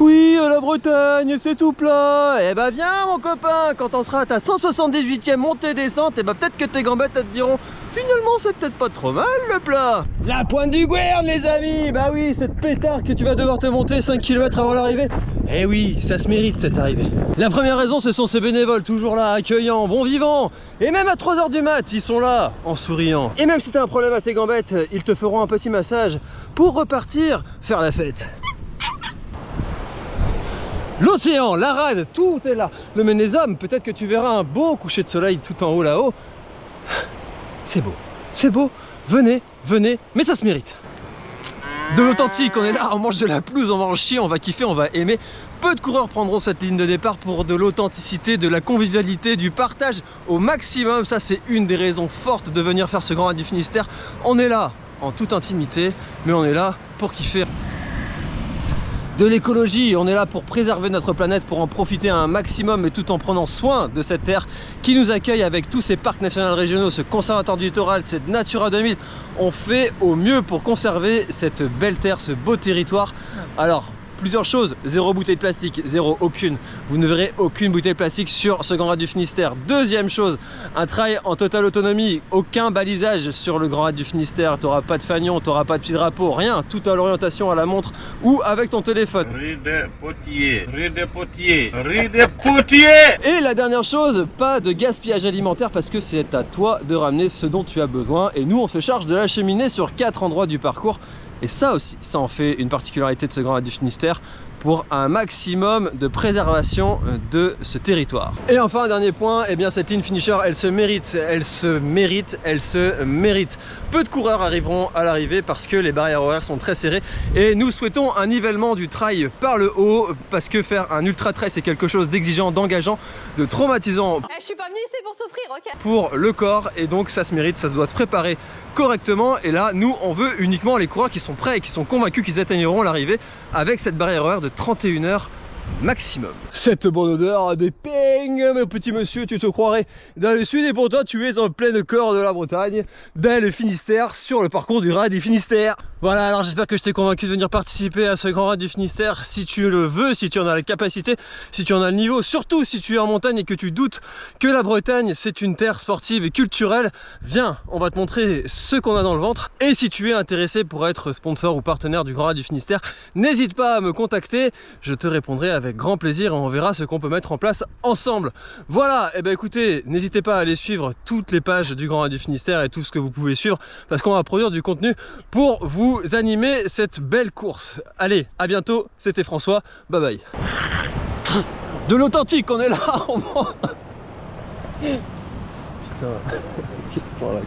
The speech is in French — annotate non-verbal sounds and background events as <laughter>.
Oui, la Bretagne, c'est tout plat. Eh bah viens mon copain, quand on sera à ta 178e montée-descente, et bah peut-être que tes gambettes elles te diront Finalement c'est peut-être pas trop mal le plat. La pointe du Gouerne les amis. Bah oui, cette pétard que tu vas devoir te monter 5 km avant l'arrivée. Eh oui, ça se mérite cette arrivée. La première raison ce sont ces bénévoles, toujours là, accueillants, bons vivants. Et même à 3h du mat, ils sont là, en souriant. Et même si t'as un problème à tes gambettes, ils te feront un petit massage pour repartir faire la fête L'océan, la rade, tout est là. Le Ménésum, peut-être que tu verras un beau coucher de soleil tout en haut là-haut. C'est beau, c'est beau. Venez, venez, mais ça se mérite. De l'authentique, on est là, on mange de la pelouse, on va en chier, on va kiffer, on va aimer. Peu de coureurs prendront cette ligne de départ pour de l'authenticité, de la convivialité, du partage au maximum. Ça, c'est une des raisons fortes de venir faire ce Grand Raid du Finistère. On est là en toute intimité, mais on est là pour kiffer de l'écologie. On est là pour préserver notre planète, pour en profiter un maximum, mais tout en prenant soin de cette terre qui nous accueille avec tous ces parcs nationaux régionaux, ce conservatoire du littoral, cette Natura 2000. On fait au mieux pour conserver cette belle terre, ce beau territoire. Alors, plusieurs choses. Zéro bouteille de plastique, zéro, aucune. Vous ne verrez aucune bouteille de plastique sur ce Grand Raid du Finistère. Deuxième chose, un trail en totale autonomie, aucun balisage sur le Grand Raid du Finistère. Tu n'auras pas de fanion, tu n'auras pas de petit drapeau, rien. Tout à l'orientation à la montre ou avec ton téléphone. Ride potier, ride potier, ride potier Et la dernière chose, pas de gaspillage alimentaire parce que c'est à toi de ramener ce dont tu as besoin. Et nous, on se charge de l'acheminer sur quatre endroits du parcours. Et ça aussi, ça en fait une particularité de ce Grand Raid du Finistère pour un maximum de préservation euh, de ce territoire. Et enfin, un dernier point, eh bien cette ligne finisher, elle se mérite, elle se mérite, elle se mérite. Peu de coureurs arriveront à l'arrivée parce que les barrières horaires sont très serrées et nous souhaitons un nivellement du trail par le haut parce que faire un ultra trail, c'est quelque chose d'exigeant, d'engageant, de traumatisant Eh, je suis pas venu ici pour souffrir, ok pour le corps et donc ça se mérite, ça se doit se préparer correctement et là nous on veut uniquement les coureurs qui sont prêts et qui sont convaincus qu'ils atteigneront l'arrivée avec cette barrière horaire de 31 heures maximum. Cette bonne odeur des ping, mon petit monsieur, tu te croirais dans le sud et pourtant tu es en plein corps de la Bretagne, dans le Finistère, sur le parcours du Raid du Finistère. Voilà, alors j'espère que je t'ai convaincu de venir participer à ce grand Raid du Finistère si tu le veux, si tu en as la capacité, si tu en as le niveau, surtout si tu es en montagne et que tu doutes que la Bretagne c'est une terre sportive et culturelle, viens, on va te montrer ce qu'on a dans le ventre. Et si tu es intéressé pour être sponsor ou partenaire du Grand Raid du Finistère, n'hésite pas à me contacter, je te répondrai avec grand plaisir et on verra ce qu'on peut mettre en place ensemble. Voilà, et ben écoutez, n'hésitez pas à aller suivre toutes les pages du Grand Raid du Finistère et tout ce que vous pouvez suivre parce qu'on va produire du contenu pour vous animer cette belle course. Allez, à bientôt, c'était François, bye bye. De l'authentique, on est là <laughs> Putain, <laughs>